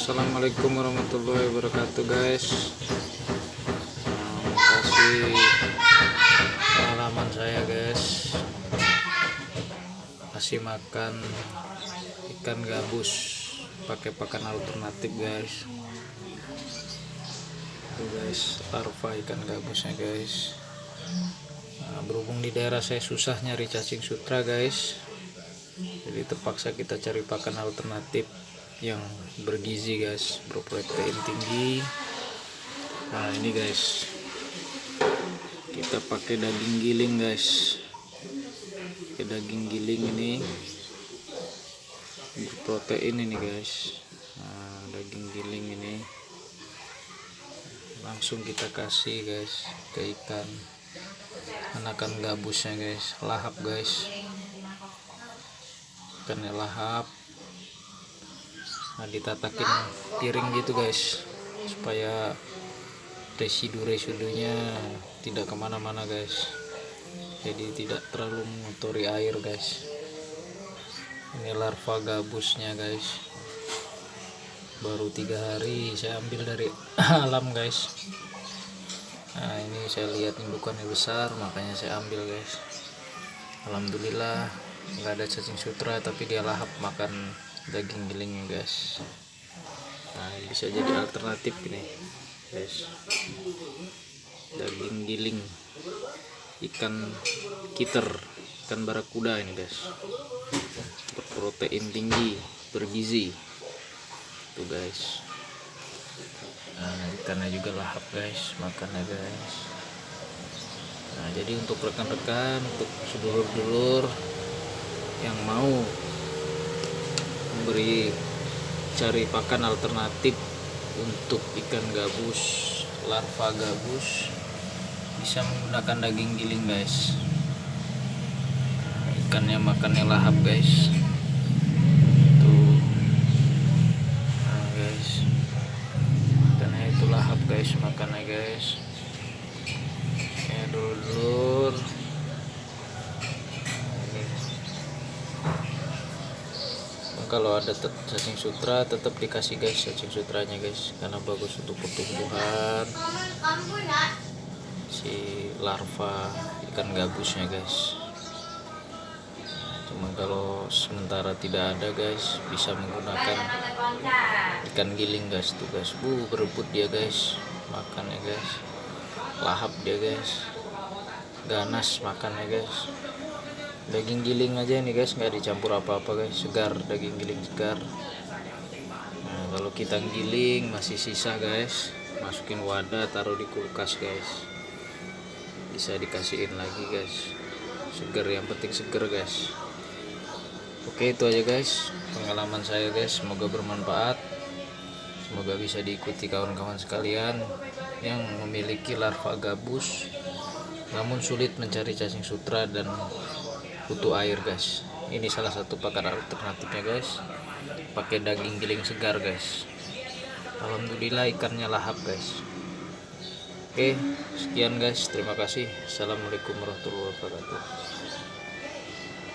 Assalamualaikum warahmatullahi wabarakatuh guys. Nah, kasih pengalaman saya guys. Kasih makan ikan gabus pakai pakan alternatif guys. Tuh guys larva ikan gabusnya guys. Nah, berhubung di daerah saya susah nyari cacing sutra guys. Jadi terpaksa kita cari pakan alternatif yang bergizi guys. Berprotein tinggi. Nah ini guys. Kita pakai daging giling guys. Pakai daging giling ini. Berprotein ini guys. Nah, daging giling ini. Langsung kita kasih guys ke ikan. Anakan gabusnya guys. Lahap guys. Ikannya lahap nah ditatakin piring gitu guys. Supaya residu-residunya tidak ke mana-mana guys. Jadi tidak terlalu mengotori air guys. Ini larva gabusnya guys. Baru tiga hari saya ambil dari alam guys. Nah ini saya lihat indukannya besar makanya saya ambil guys. Alhamdulillah nggak ada cacing sutra tapi dia lahap makan daging giling guys. Nah bisa jadi alternatif ini guys. Daging giling ikan kiter ikan barakuda ini guys. Berprotein tinggi bergizi. Tuh guys. Nah ikannya juga lahap guys. Makannya guys. Nah jadi untuk rekan-rekan untuk sedulur-dulur yang mau memberi cari pakan alternatif untuk ikan gabus larva gabus bisa menggunakan daging giling guys. Ikannya makannya lahap guys. Tuh. Nah guys. Ikannya itu lahap guys makannya guys. Ya dulur kalau ada cacing sutra tetap dikasih guys cacing sutranya guys karena bagus untuk pertumbuhan. Si larva ikan gabusnya guys. Cuma kalau sementara tidak ada guys bisa menggunakan ikan giling guys tuh guys. Bu berebut dia guys makannya guys. Lahap dia guys. Ganas makannya guys daging giling aja ini guys. Nggak dicampur apa-apa guys. Segar daging giling segar. Nah kalau kita giling masih sisa guys. Masukin wadah taruh di kulkas guys. Bisa dikasihin lagi guys. Segar yang penting segar guys. Oke itu aja guys. Pengalaman saya guys. Semoga bermanfaat. Semoga bisa diikuti kawan-kawan sekalian yang memiliki larva gabus namun sulit mencari cacing sutra dan butuh air guys. Ini salah satu pakan alternatifnya guys. Pakai daging giling segar guys. Alhamdulillah ikannya lahap guys. Oke sekian guys. Terima kasih. Assalamualaikum warahmatullahi wabarakatuh